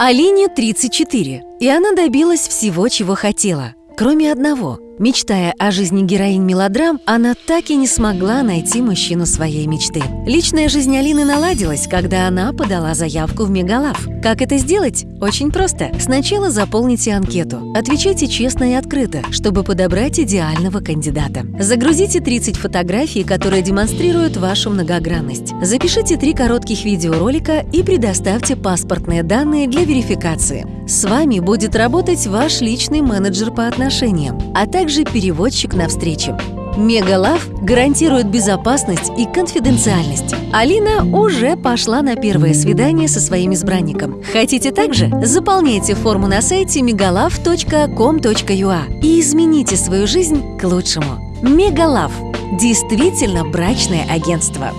Алине 34, и она добилась всего, чего хотела, кроме одного. Мечтая о жизни героинь мелодрам, она так и не смогла найти мужчину своей мечты. Личная жизнь Алины наладилась, когда она подала заявку в Мегалав. Как это сделать? Очень просто. Сначала заполните анкету. Отвечайте честно и открыто, чтобы подобрать идеального кандидата. Загрузите 30 фотографий, которые демонстрируют вашу многогранность. Запишите три коротких видеоролика и предоставьте паспортные данные для верификации. С вами будет работать ваш личный менеджер по отношениям, а также переводчик на встрече. Мегалав гарантирует безопасность и конфиденциальность. Алина уже пошла на первое свидание со своим избранником. Хотите также? Заполняйте форму на сайте megalav.com.ua и измените свою жизнь к лучшему. Мегалав – действительно брачное агентство.